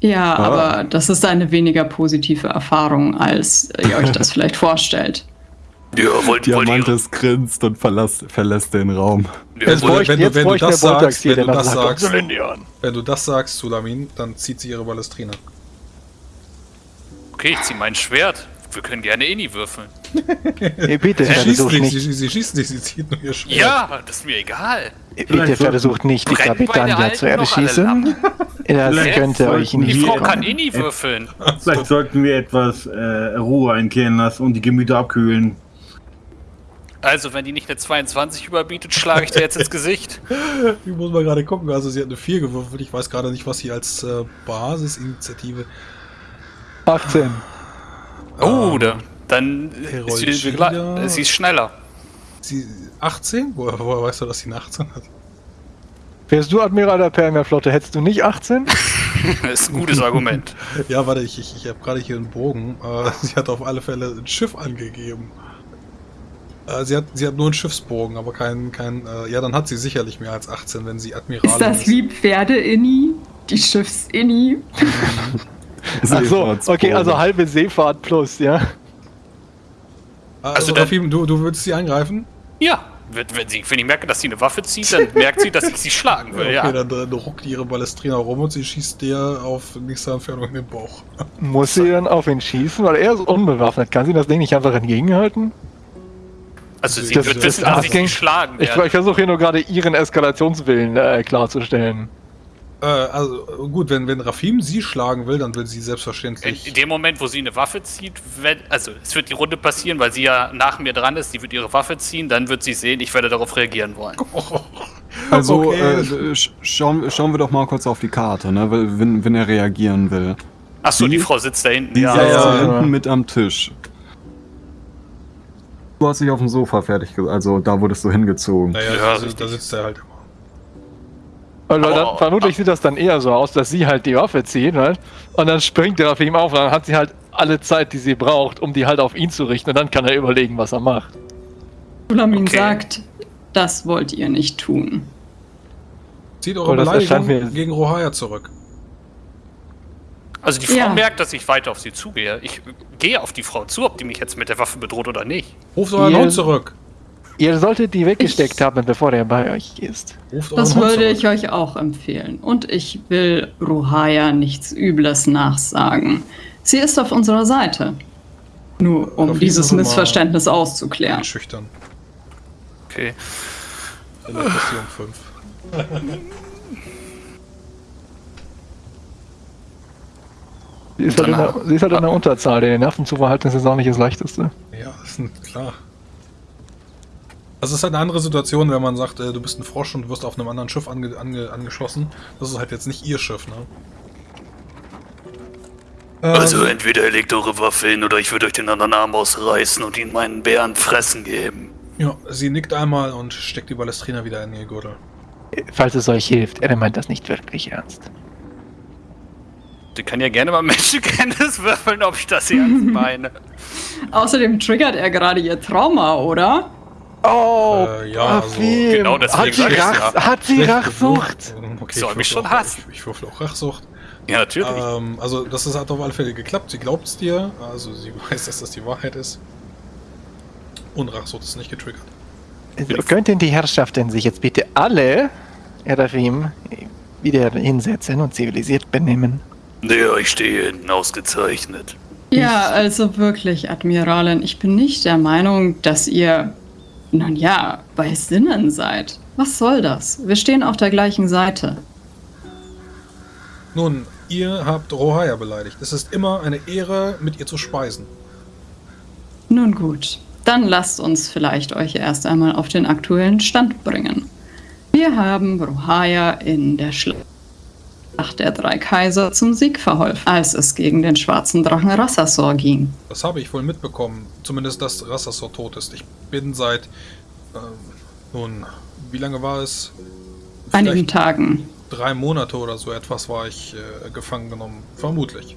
Ja, ah. aber das ist eine weniger positive Erfahrung, als ihr euch das vielleicht vorstellt. Ja, wollt, Diamantes wollt grinst und verlässt, verlässt den Raum. Ja, jetzt wenn, wenn, wenn, du das sagst, wenn du das sagst, wenn du das sagst, Sulamin, dann zieht sie ihre Ballestrina. Okay, ich zieh mein Schwert. Wir können gerne Inni würfeln. Hey, bitte, sie schießt nicht, sie, sie, schießt nicht, sie zieht nur ihr Schwert. Ja, das ist mir egal. Bitte versucht nicht, die Kapitania zu erschießen. Das könnte euch nicht Die Frau kann Inni würfeln. Vielleicht sollten wir etwas äh, Ruhe einkehren lassen und die Gemüter abkühlen. Also, wenn die nicht eine 22 überbietet, schlage ich dir jetzt ins Gesicht. Ich muss mal gerade gucken. Also, sie hat eine 4 gewürfelt. Ich weiß gerade nicht, was sie als äh, Basisinitiative. 18. Oh, ähm, da, dann ist sie, sie ist schneller. Sie 18? Woher, woher weißt du, dass sie eine 18 hat? Wärst du Admiral der Permaflotte, hättest du nicht 18? das ist ein gutes Argument. ja, warte, ich, ich, ich habe gerade hier einen Bogen. Äh, sie hat auf alle Fälle ein Schiff angegeben. Äh, sie, hat, sie hat nur einen Schiffsbogen, aber kein, kein äh, ja, dann hat sie sicherlich mehr als 18, wenn sie Admiral ist. das ist. wie Pferde-Inni? Die Schiffs-Inni? Achso, okay, also halbe Seefahrt plus, ja. Also, also Rafim, du, du würdest sie angreifen? Ja, wenn, sie, wenn ich merke, dass sie eine Waffe zieht, dann merkt sie, dass ich sie schlagen will, okay, ja. Dann, dann ruckt ihre Ballestrina rum und sie schießt dir auf nächste Entfernung in den Bauch. Muss sie dann auf ihn schießen? Weil er ist unbewaffnet. Kann sie das Ding nicht einfach entgegenhalten? Also sie das, wird wissen, dass ich sie schlagen werde. Ich, ich versuche hier nur gerade ihren Eskalationswillen äh, klarzustellen. Äh, also gut, wenn, wenn Rafim sie schlagen will, dann will sie selbstverständlich. In, in dem Moment, wo sie eine Waffe zieht, wenn, also es wird die Runde passieren, weil sie ja nach mir dran ist, sie wird ihre Waffe ziehen, dann wird sie sehen, ich werde darauf reagieren wollen. Also okay. äh, schauen, schauen wir doch mal kurz auf die Karte, ne? wenn, wenn er reagieren will. Achso, die, die Frau sitzt da hinten. Die ja, sitzt ja, ja. hinten mit am Tisch. Du hast dich auf dem Sofa fertig, also da wurdest du hingezogen. Naja, ja, da, da sitzt er halt immer. Und dann, oh, vermutlich sieht das dann eher so aus, dass sie halt die Waffe zieht, halt, und dann springt er auf ihm auf und dann hat sie halt alle Zeit, die sie braucht, um die halt auf ihn zu richten und dann kann er überlegen, was er macht. Sulamin okay. sagt, das wollt ihr nicht tun. Zieht eure Beleidigung gegen Rohaya zurück. Also die Frau ja. merkt, dass ich weiter auf sie zugehe. Ich gehe auf die Frau zu, ob die mich jetzt mit der Waffe bedroht oder nicht. Ruft euren Hund zurück. Ihr solltet die weggesteckt ich, haben, bevor er bei euch ist. Das würde ich euch auch empfehlen. Und ich will Ruhaya nichts Übles nachsagen. Sie ist auf unserer Seite. Nur um dieses Missverständnis auszuklären. Schüchtern. Okay. In der Passion 5. Sie ist, halt in der, sie ist halt in der Unterzahl. Den Nerven zu verhalten ist jetzt auch nicht das Leichteste. Ja, ist klar. Also es ist halt eine andere Situation, wenn man sagt, äh, du bist ein Frosch und wirst auf einem anderen Schiff ange ange angeschossen. Das ist halt jetzt nicht ihr Schiff, ne? Also ähm, entweder ihr legt eure Waffe hin oder ich würde euch den anderen Arm ausreißen und ihn meinen Bären fressen geben. Ja, sie nickt einmal und steckt die Ballestrina wieder in ihr Gürtel. Falls es euch hilft, er meint das nicht wirklich ernst. Sie kann ja gerne mal Menschenkenntnis würfeln, ob ich das ernst meine. Außerdem triggert er gerade ihr Trauma, oder? Oh, äh, ja, also, genau deswegen hat sie, Rach, ja. hat sie Rachsucht? Okay, Soll mich schon hassen. Ich, ich würfel auch Rachsucht. Ja, natürlich. Ähm, also, das ist, hat auf alle Fälle geklappt. Sie glaubt es dir. Also, sie weiß, dass das die Wahrheit ist. Und Rachsucht ist nicht getriggert. Also, könnten die Herrschaften sich jetzt bitte alle, Erafim, wieder hinsetzen und zivilisiert benehmen? Ja, ich stehe hinten ausgezeichnet. Ja, also wirklich, Admiralin, ich bin nicht der Meinung, dass ihr nun ja, bei Sinnen seid. Was soll das? Wir stehen auf der gleichen Seite. Nun, ihr habt Rohaya beleidigt. Es ist immer eine Ehre, mit ihr zu speisen. Nun gut, dann lasst uns vielleicht euch erst einmal auf den aktuellen Stand bringen. Wir haben Rohaya in der Schlacht der drei Kaiser zum Sieg verholfen, als es gegen den schwarzen Drachen Rassasor ging. Das habe ich wohl mitbekommen. Zumindest, dass Rassasor tot ist. Ich bin seit... Äh, nun, wie lange war es? Vielleicht Einigen Tagen. Drei Monate oder so etwas war ich äh, gefangen genommen. Vermutlich.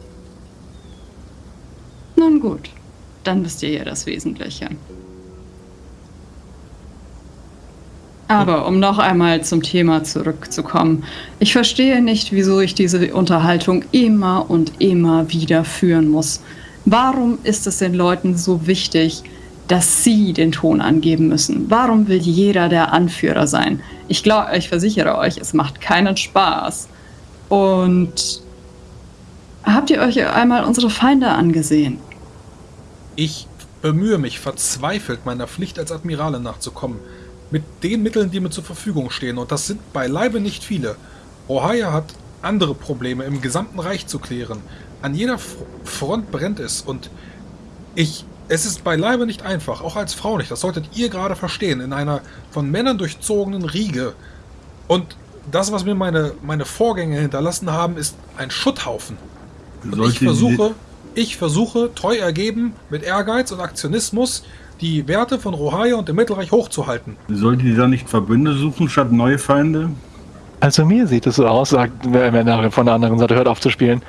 Nun gut, dann wisst ihr ja das Wesentliche. Aber um noch einmal zum Thema zurückzukommen. Ich verstehe nicht, wieso ich diese Unterhaltung immer und immer wieder führen muss. Warum ist es den Leuten so wichtig, dass sie den Ton angeben müssen? Warum will jeder der Anführer sein? Ich glaube, ich versichere euch, es macht keinen Spaß. Und habt ihr euch einmal unsere Feinde angesehen? Ich bemühe mich verzweifelt, meiner Pflicht als Admirale nachzukommen. Mit den Mitteln, die mir zur Verfügung stehen. Und das sind beileibe nicht viele. Ohio hat andere Probleme im gesamten Reich zu klären. An jeder Front brennt es. Und ich... Es ist beileibe nicht einfach, auch als Frau nicht. Das solltet ihr gerade verstehen. In einer von Männern durchzogenen Riege. Und das, was mir meine, meine Vorgänger hinterlassen haben, ist ein Schutthaufen. Und ich versuche, ich versuche, treu ergeben, mit Ehrgeiz und Aktionismus, die Werte von Rohaya und dem Mittelreich hochzuhalten. Sollte die da nicht Verbünde suchen statt neue Feinde? Also mir sieht es so aus, sagt Menare von der anderen Seite, hört auf zu spielen,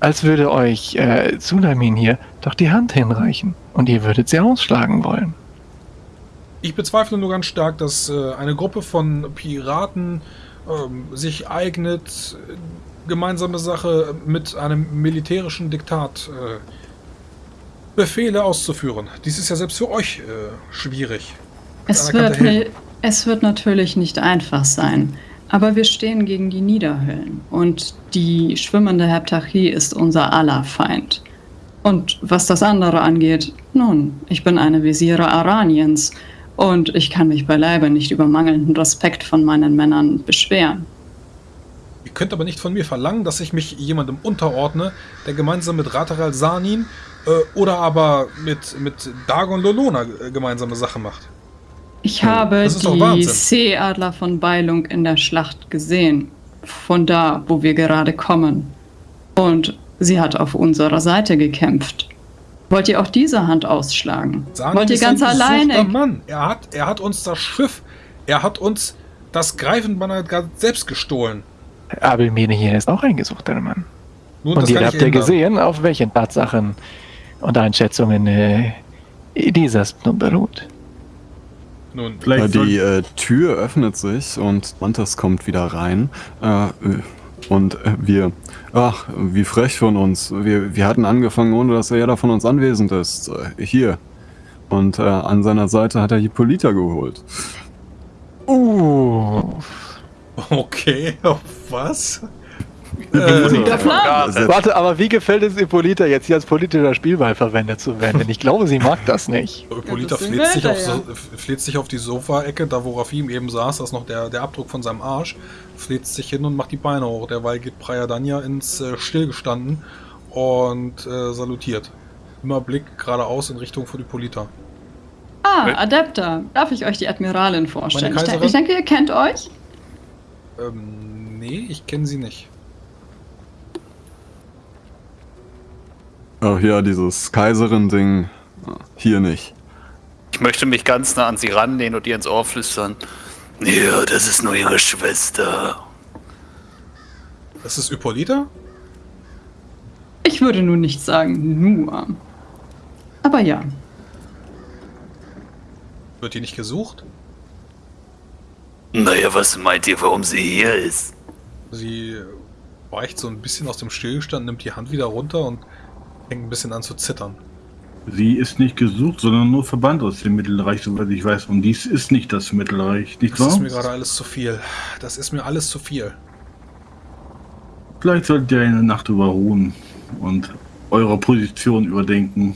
als würde euch äh, Tsunamin hier doch die Hand hinreichen und ihr würdet sie ausschlagen wollen. Ich bezweifle nur ganz stark, dass äh, eine Gruppe von Piraten äh, sich eignet, gemeinsame Sache mit einem militärischen Diktat äh, Befehle auszuführen. Dies ist ja selbst für euch äh, schwierig. Es wird, es wird natürlich nicht einfach sein. Aber wir stehen gegen die Niederhöllen und die schwimmende Heptarchie ist unser aller Feind. Und was das andere angeht, nun, ich bin eine Visiere Araniens und ich kann mich beileibe nicht über mangelnden Respekt von meinen Männern beschweren. Ihr könnt aber nicht von mir verlangen, dass ich mich jemandem unterordne, der gemeinsam mit Rataral Sanin oder aber mit, mit Dagon Lolona äh, gemeinsame Sache macht. Ich habe die Seeadler von Beilung in der Schlacht gesehen. Von da, wo wir gerade kommen. Und sie hat auf unserer Seite gekämpft. Wollt ihr auch diese Hand ausschlagen? Sanin Wollt ihr ganz alleine? Mann. Er hat, er hat uns das Schiff, er hat uns das Greifenbanner selbst gestohlen. Abelmene hier ist auch ein gesuchter Mann. Nun, und ihr habt ja gesehen, auf welchen Tatsachen und Einschätzungen äh, dieses nun beruht. Nun, vielleicht die äh, Tür öffnet sich und Mantas kommt wieder rein. Äh, und äh, wir, ach, wie frech von uns. Wir, wir hatten angefangen, ohne dass er jeder von uns anwesend ist. Äh, hier. Und äh, an seiner Seite hat er Hippolyta geholt. Uh. Okay, auf was? Äh, Warte, aber wie gefällt es Hippolyta jetzt hier als politischer Spielball verwendet zu werden? Denn ich glaube, sie mag das nicht. Hippolyta ja, fleht, sich auf, so, fleht sich auf die Sofaecke, da wo Rafim eben saß, da ist noch der, der Abdruck von seinem Arsch, fleht sich hin und macht die Beine hoch. Derweil geht Danya ins äh, Stillgestanden und äh, salutiert. Immer Blick geradeaus in Richtung von Hippolyta. Ah, Adepter. Darf ich euch die Admiralin vorstellen? Ich, ich denke, ihr kennt euch. Ähm, nee, ich kenne sie nicht. Ach ja, dieses Kaiserin-Ding. Hier nicht. Ich möchte mich ganz nah an sie ranlehnen und ihr ins Ohr flüstern. Ja, das ist nur ihre Schwester. Das ist Hippolyta? Ich würde nun nicht sagen nur. Aber ja. Wird die nicht gesucht? Naja, was meint ihr, warum sie hier ist? Sie weicht so ein bisschen aus dem Stillstand, nimmt die Hand wieder runter und fängt ein bisschen an zu zittern. Sie ist nicht gesucht, sondern nur verbannt aus dem Mittelreich, soweit ich weiß. Und dies ist nicht das Mittelreich, nicht das wahr? Das ist mir gerade alles zu viel. Das ist mir alles zu viel. Vielleicht solltet ihr eine Nacht überruhen und eure Position überdenken.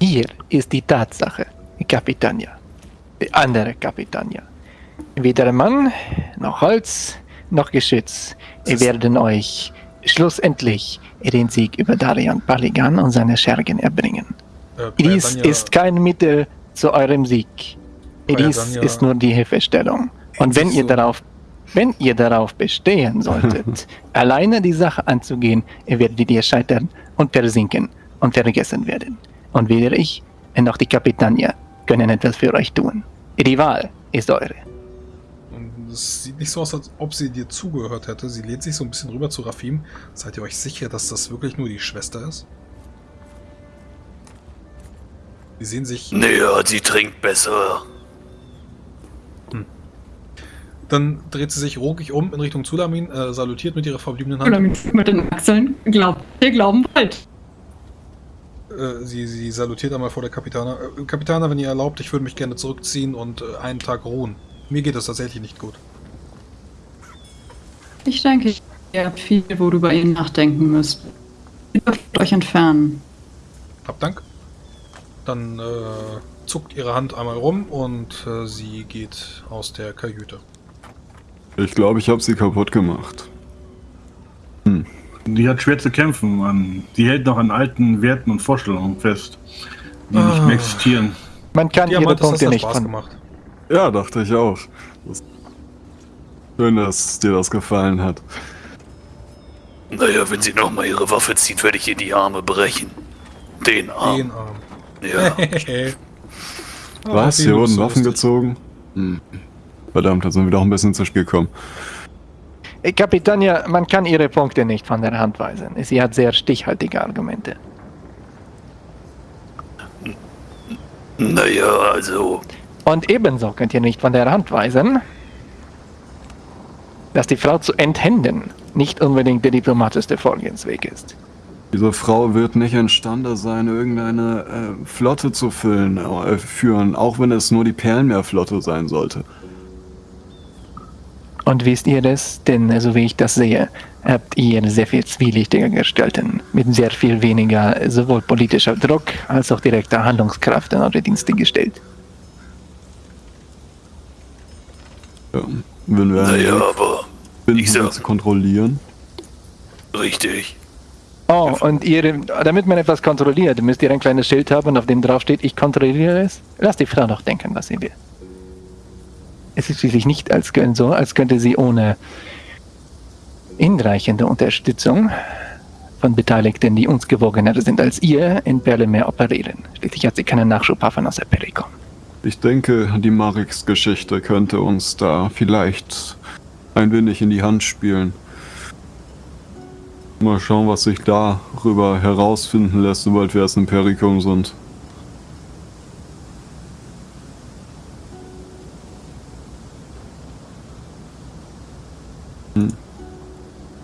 Hier ist die Tatsache, Kapitania. Die andere Kapitania. Weder Mann, noch Holz, noch Geschütz werden euch schlussendlich den Sieg über Darian Paligan und seine Schergen erbringen. Äh, Dies ist kein Mittel zu eurem Sieg. Dies ist nur die Hilfestellung. Und wenn ihr darauf wenn ihr darauf bestehen solltet, alleine die Sache anzugehen, werdet ihr scheitern und versinken und vergessen werden. Und weder ich noch die Kapitania können etwas für euch tun. Die Wahl ist eure. Es sieht nicht so aus, als ob sie dir zugehört hätte. Sie lehnt sich so ein bisschen rüber zu Rafim. Seid ihr euch sicher, dass das wirklich nur die Schwester ist? Sie sehen sich... Naja, sie trinkt besser. Hm. Dann dreht sie sich ruhig um in Richtung Zulamin, äh, salutiert mit ihrer verbliebenen Hand. Zulamin mit den Achseln. Glaubt, ihr glauben wollt. Äh, sie, sie salutiert einmal vor der Kapitana. Äh, Kapitana, wenn ihr erlaubt, ich würde mich gerne zurückziehen und äh, einen Tag ruhen. Mir geht es tatsächlich nicht gut. Ich denke, ihr habt viel, worüber ihr nachdenken müsst. Ihr dürft euch entfernen. Hab Dank. Dann äh, zuckt ihre Hand einmal rum und äh, sie geht aus der Kajüte. Ich glaube, ich habe sie kaputt gemacht. Hm. Die hat schwer zu kämpfen, Mann. Die hält noch an alten Werten und Vorstellungen fest, die ah. nicht mehr existieren. Man kann ja, ihre Punkte nicht von... gemacht. Ja, dachte ich auch. Das Schön, dass dir das gefallen hat. Naja, wenn sie nochmal ihre Waffe zieht, werde ich ihr die Arme brechen. Den Arm. Den Arm. Ja. Was? Hier wurden Waffen gezogen? Hm. Verdammt, da sind wir doch ein bisschen zu Spiel gekommen. Kapitania, man kann ihre Punkte nicht von der Hand weisen. Sie hat sehr stichhaltige Argumente. Naja, also. Und ebenso könnt ihr nicht von der Hand weisen, dass die Frau zu enthänden nicht unbedingt der diplomatischste Vorgehensweg ist. Diese Frau wird nicht imstande sein, irgendeine äh, Flotte zu füllen, äh, führen, auch wenn es nur die Perlenmeerflotte sein sollte. Und wisst ihr das? Denn so wie ich das sehe, habt ihr sehr viel zwielichtiger Gestalten mit sehr viel weniger sowohl politischer Druck als auch direkter Handlungskraft in eure Dienste gestellt. Ja, wenn wir naja, aber ich sag, zu kontrollieren. Richtig. Oh, und ihr, damit man etwas kontrolliert, müsst ihr ein kleines Schild haben, auf dem drauf steht, ich kontrolliere es. Lasst die Frau doch denken, was sie will. Es ist schließlich nicht als so, als könnte sie ohne hinreichende Unterstützung von Beteiligten, die uns gewogener sind als ihr, in Perlemeer operieren. Schließlich hat sie keinen Nachschubhafen aus der Perikom. Ich denke, die Marix-Geschichte könnte uns da vielleicht ein wenig in die Hand spielen. Mal schauen, was sich darüber herausfinden lässt, sobald wir erst im Perikum sind. Hm.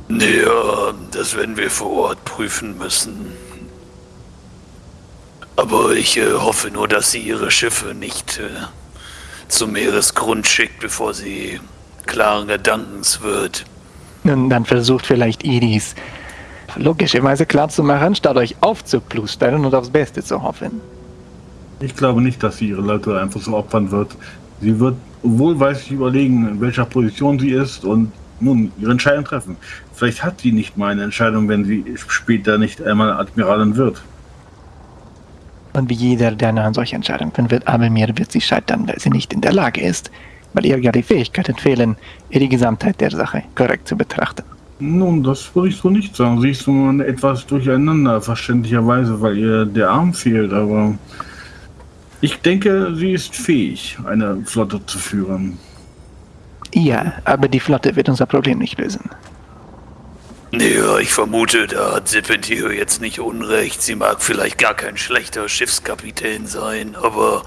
Ja, das werden wir vor Ort prüfen müssen. Aber ich äh, hoffe nur, dass sie ihre Schiffe nicht äh, zum Meeresgrund schickt, bevor sie klaren Gedankens wird. Nun, dann versucht vielleicht Iris logischerweise klarzumachen, statt euch aufzuplustern und aufs Beste zu hoffen. Ich glaube nicht, dass sie ihre Leute einfach so opfern wird. Sie wird wohlweislich überlegen, in welcher Position sie ist und nun ihre Entscheidung treffen. Vielleicht hat sie nicht mal eine Entscheidung, wenn sie später nicht einmal Admiralin wird. Und wie jeder, der an solche Entscheidungen wird, Abelmir wird sie scheitern, weil sie nicht in der Lage ist, weil ihr ja die Fähigkeiten fehlen, ihr die Gesamtheit der Sache korrekt zu betrachten. Nun, das würde ich so nicht sagen. Sie ist nur etwas durcheinander, verständlicherweise, weil ihr der Arm fehlt, aber ich denke, sie ist fähig, eine Flotte zu führen. Ja, aber die Flotte wird unser Problem nicht lösen. Naja, ich vermute, da hat Serpentio jetzt nicht unrecht. Sie mag vielleicht gar kein schlechter Schiffskapitän sein, aber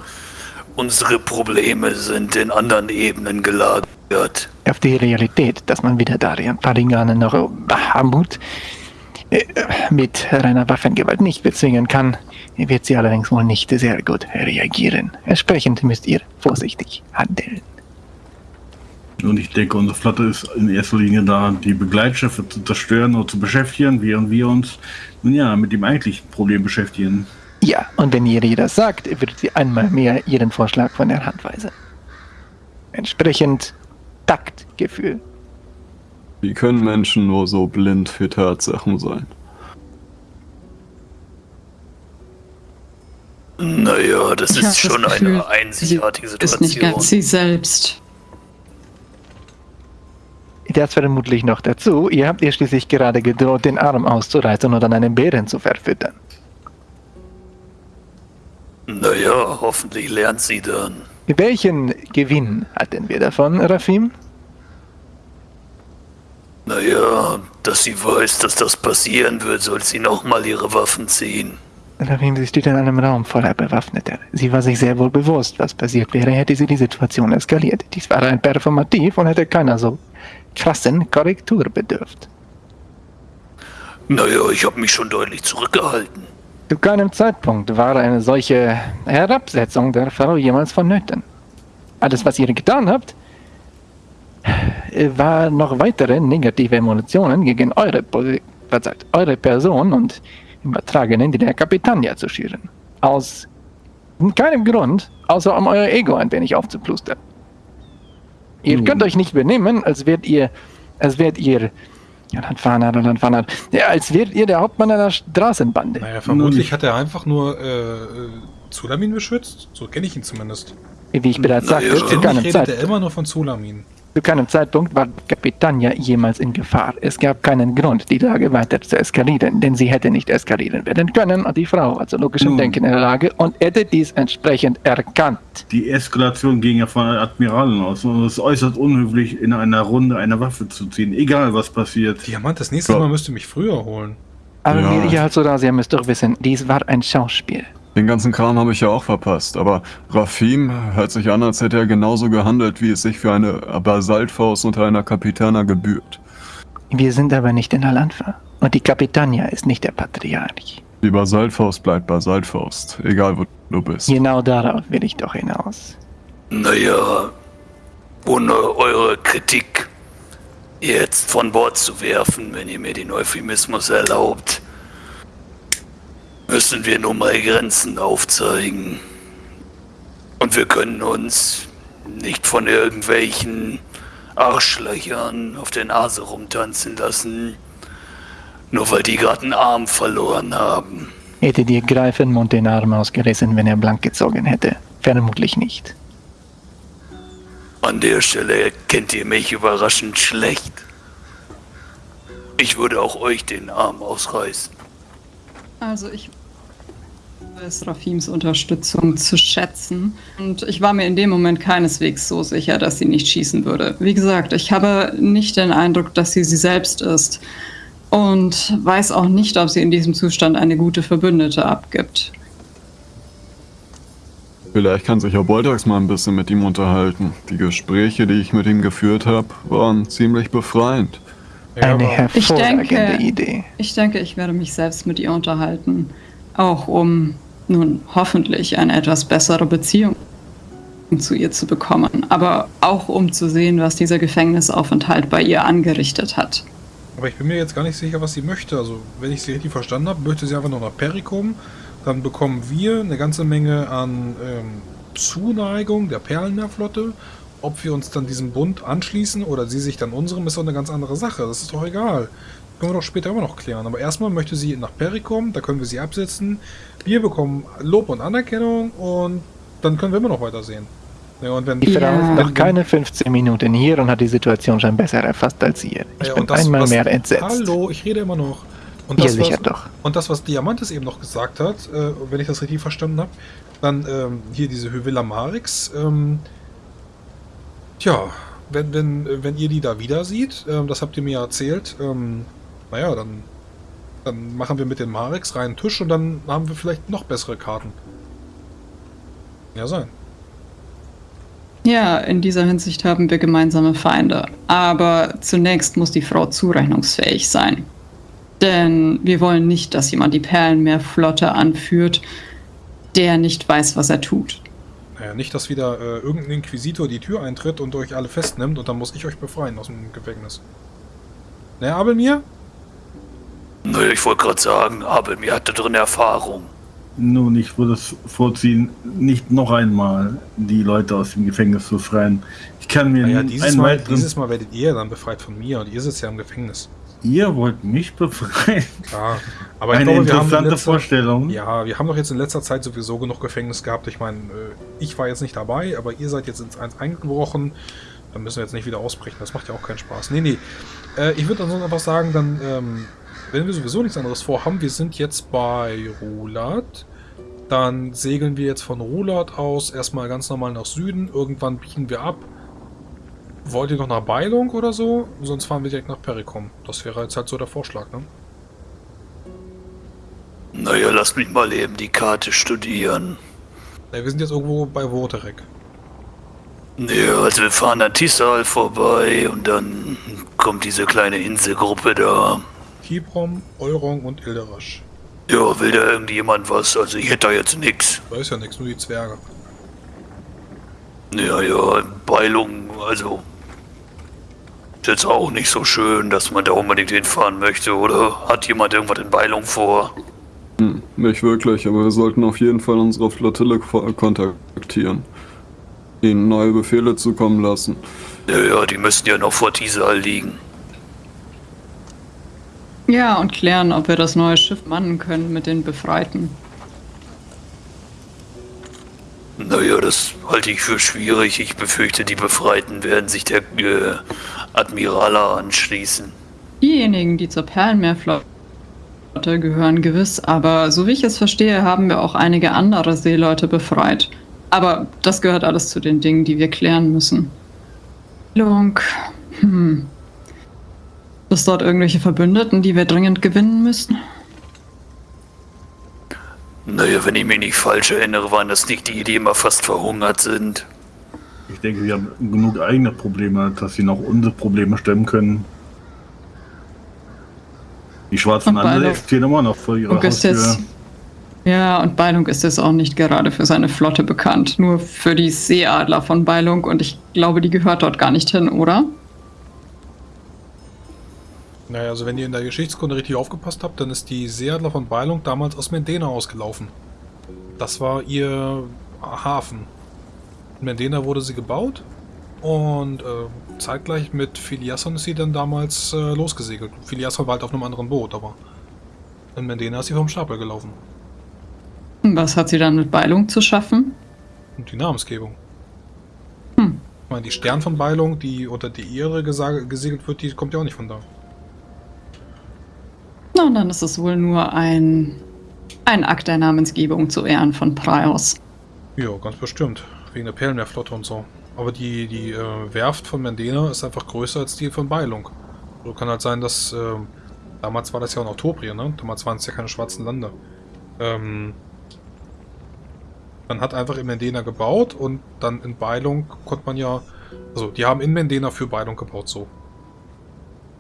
unsere Probleme sind in anderen Ebenen gelagert. Auf die Realität, dass man wieder Darian Pariganen noch Bahamut äh, mit reiner Waffengewalt nicht bezwingen kann, wird sie allerdings wohl nicht sehr gut reagieren. Entsprechend müsst ihr vorsichtig handeln. Und ich denke, unsere Flotte ist in erster Linie da, die Begleitschiffe zu zerstören oder zu beschäftigen, während wir uns nun ja, mit dem eigentlichen Problem beschäftigen. Ja, und wenn ihr ihr das sagt, wird sie einmal mehr ihren Vorschlag von der Hand weisen. Entsprechend Taktgefühl. Wie können Menschen nur so blind für Tatsachen sein? Naja, das ist schon das Gefühl, eine einzigartige Situation. Ist nicht ganz sie selbst. Das vermutlich noch dazu. Ihr habt ihr schließlich gerade gedroht, den Arm auszureißen und an einen Bären zu verfüttern. Naja, hoffentlich lernt sie dann. Welchen Gewinn hatten wir davon, Rafim? Naja, dass sie weiß, dass das passieren wird, soll sie nochmal ihre Waffen ziehen. Rafim, sie steht in einem Raum voller Bewaffneter. Sie war sich sehr wohl bewusst, was passiert wäre, hätte sie die Situation eskaliert. Dies war ein Performativ und hätte keiner so krassen Korrektur bedürft. Naja, ich habe mich schon deutlich zurückgehalten. Zu keinem Zeitpunkt war eine solche Herabsetzung der Frau jemals vonnöten. Alles, was ihr getan habt, war noch weitere negative Emotionen gegen eure, verzeiht, eure Person und übertragenen die der Kapitania zu schüren. Aus keinem Grund, außer um euer Ego ein wenig aufzuplustern. Ihr könnt euch nicht benehmen, als wärt ihr, als wärt ihr, ja, Landfahrer, Landfahrer, ja, als wärt ihr der Hauptmann einer Straßenbande. Naja, vermutlich hat er einfach nur äh, Zulamin beschützt. So kenne ich ihn zumindest. Wie ich bereits sagte, naja, zu keinem Zeit. er immer nur von Zulamin. Zu keinem Zeitpunkt war Capitania jemals in Gefahr. Es gab keinen Grund, die Lage weiter zu eskalieren, denn sie hätte nicht eskalieren werden können und die Frau war zu logischem Nun, Denken in der Lage und hätte dies entsprechend erkannt. Die Eskalation ging ja von Admiralen aus und es ist äußerst unhöflich, in einer Runde eine Waffe zu ziehen, egal was passiert. Diamant, das nächste Mal müsste mich früher holen. Aber ja. als Sorasia müsst doch wissen, dies war ein Schauspiel. Den ganzen Kram habe ich ja auch verpasst, aber Rafim hört sich an, als hätte er genauso gehandelt, wie es sich für eine Basaltfaust unter einer Kapitana gebührt. Wir sind aber nicht in Alanfa und die Kapitania ist nicht der Patriarch. Die Basaltfaust bleibt Basaltfaust, egal wo du bist. Genau darauf will ich doch hinaus. Naja, ohne eure Kritik jetzt von Bord zu werfen, wenn ihr mir den Euphemismus erlaubt, müssen wir nun mal Grenzen aufzeigen. Und wir können uns nicht von irgendwelchen Arschlöchern auf der Nase rumtanzen lassen, nur weil die gerade einen Arm verloren haben. Hätte dir Greifenmund den Arm ausgerissen, wenn er blank gezogen hätte? Vermutlich nicht. An der Stelle kennt ihr mich überraschend schlecht. Ich würde auch euch den Arm ausreißen. Also ich weiß Rafims Unterstützung zu schätzen. Und ich war mir in dem Moment keineswegs so sicher, dass sie nicht schießen würde. Wie gesagt, ich habe nicht den Eindruck, dass sie sie selbst ist. Und weiß auch nicht, ob sie in diesem Zustand eine gute Verbündete abgibt. Vielleicht kann sich Herr Boltax mal ein bisschen mit ihm unterhalten. Die Gespräche, die ich mit ihm geführt habe, waren ziemlich befreiend. Eine hervorragende ich denke, Idee. Ich denke, ich werde mich selbst mit ihr unterhalten. Auch um nun hoffentlich eine etwas bessere Beziehung zu ihr zu bekommen, aber auch um zu sehen, was dieser Gefängnisaufenthalt bei ihr angerichtet hat. Aber ich bin mir jetzt gar nicht sicher, was sie möchte. Also, wenn ich sie richtig verstanden habe, möchte sie einfach nur nach Perikum. Dann bekommen wir eine ganze Menge an ähm, Zuneigung der Perlenmeerflotte ob wir uns dann diesem Bund anschließen oder sie sich dann unserem, ist doch eine ganz andere Sache. Das ist doch egal. Können wir doch später immer noch klären. Aber erstmal möchte sie nach Perry kommen, da können wir sie absetzen. Wir bekommen Lob und Anerkennung und dann können wir immer noch weitersehen. Ja, und wenn, die Frau ja. ist noch keine 15 Minuten hier und hat die Situation schon besser erfasst als ihr. Ich ja, bin das, einmal was, mehr entsetzt. Hallo, ich rede immer noch. Und das, ja, sicher was, doch. Und das, was Diamantes eben noch gesagt hat, äh, wenn ich das richtig verstanden habe, dann ähm, hier diese Hyvilla Marix, ähm, Tja, wenn, wenn, wenn ihr die da wieder seht, ähm, das habt ihr mir ja erzählt, ähm, naja, dann, dann machen wir mit den Mareks reinen Tisch und dann haben wir vielleicht noch bessere Karten. Ja, sein. Ja, in dieser Hinsicht haben wir gemeinsame Feinde. Aber zunächst muss die Frau zurechnungsfähig sein. Denn wir wollen nicht, dass jemand die Perlenmeerflotte anführt, der nicht weiß, was er tut. Naja, nicht, dass wieder äh, irgendein Inquisitor die Tür eintritt und euch alle festnimmt und dann muss ich euch befreien aus dem Gefängnis. Naja, Abelmir? Naja, ich wollte gerade sagen, Abelmir hatte drin Erfahrung. Nun, ich würde es vorziehen, nicht noch einmal die Leute aus dem Gefängnis zu befreien. Ich kann mir naja, dieses, Mal, dieses Mal werdet ihr dann befreit von mir und ihr sitzt ja im Gefängnis. Ihr wollt mich befreien? Ja, aber ich Eine glaube, interessante letzter, Vorstellung. Ja, wir haben doch jetzt in letzter Zeit sowieso genug Gefängnis gehabt. Ich meine, äh, ich war jetzt nicht dabei, aber ihr seid jetzt ins eins eingebrochen. Dann müssen wir jetzt nicht wieder ausbrechen. Das macht ja auch keinen Spaß. Nee, nee. Äh, ich würde ansonsten einfach sagen, dann, ähm, wenn wir sowieso nichts anderes vorhaben, wir sind jetzt bei Rulat. Dann segeln wir jetzt von Rulat aus erstmal ganz normal nach Süden. Irgendwann biegen wir ab Wollt ihr noch nach Beilung oder so? Sonst fahren wir direkt nach Perikum. Das wäre jetzt halt so der Vorschlag, ne? Naja, lass mich mal eben die Karte studieren. Ja, wir sind jetzt irgendwo bei Woterek. Ja, also wir fahren an Tisal vorbei und dann kommt diese kleine Inselgruppe da. Kibrom, Eurong und Ilderasch. Ja, will da irgendjemand was? Also ich hätte da jetzt nix. Da ist ja nichts, nur die Zwerge. Ja, ja, Beilung, also. Ist jetzt auch nicht so schön, dass man da unbedingt hinfahren möchte, oder? Hat jemand irgendwas in Beilung vor? Hm, nicht wirklich, aber wir sollten auf jeden Fall unsere Flottille ko- kontaktieren. Ihnen neue Befehle zukommen lassen. Ja, ja, die müssen ja noch vor Tisal liegen. Ja, und klären, ob wir das neue Schiff mannen können mit den Befreiten. Naja, das halte ich für schwierig. Ich befürchte, die Befreiten werden sich der äh, Admirala anschließen. Diejenigen, die zur Perlenmeerflotte gehören gewiss, aber so wie ich es verstehe, haben wir auch einige andere Seeleute befreit. Aber das gehört alles zu den Dingen, die wir klären müssen. Lung. Ist dort irgendwelche Verbündeten, die wir dringend gewinnen müssen? Naja, wenn ich mich nicht falsch erinnere, waren das nicht die, die immer fast verhungert sind. Ich denke, wir haben genug eigene Probleme, dass sie noch unsere Probleme stemmen können. Die schwarzen Beilung- existieren immer noch vor ihrer Haustür. jetzt, ja, und Beilung ist jetzt auch nicht gerade für seine Flotte bekannt. Nur für die Seeadler von Beilung und ich glaube, die gehört dort gar nicht hin, oder? Naja, also wenn ihr in der Geschichtskunde richtig aufgepasst habt, dann ist die Seeadler von Beilung damals aus Mendena ausgelaufen. Das war ihr Hafen. In Mendena wurde sie gebaut und äh, zeitgleich mit Filiasson ist sie dann damals äh, losgesegelt. Filiasson war halt auf einem anderen Boot, aber in Mendena ist sie vom Stapel gelaufen. Was hat sie dann mit Beilung zu schaffen? Und die Namensgebung. Hm. Ich meine, die Stern von Beilung, die unter die Ehre gesegelt wird, die kommt ja auch nicht von da. Na, und dann ist es wohl nur ein, ein Akt der Namensgebung zu Ehren von Praios. Ja, ganz bestimmt. Wegen der Perlenmeerflotte und so. Aber die, die äh, Werft von Mendena ist einfach größer als die von Beilung. So kann halt sein, dass. Äh, damals war das ja auch noch Tobrien, ne? Damals waren es ja keine schwarzen Lande. Ähm, man hat einfach in Mendena gebaut und dann in Beilung konnte man ja. Also, die haben in Mendena für Beilung gebaut, so.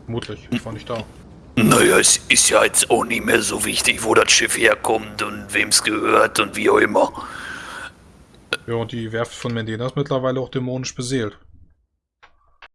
Vermutlich. Ich war nicht da. Naja, es ist ja jetzt auch nicht mehr so wichtig, wo das Schiff herkommt und wem es gehört und wie auch immer. Ja, und die Werft von Mendena ist mittlerweile auch dämonisch beseelt.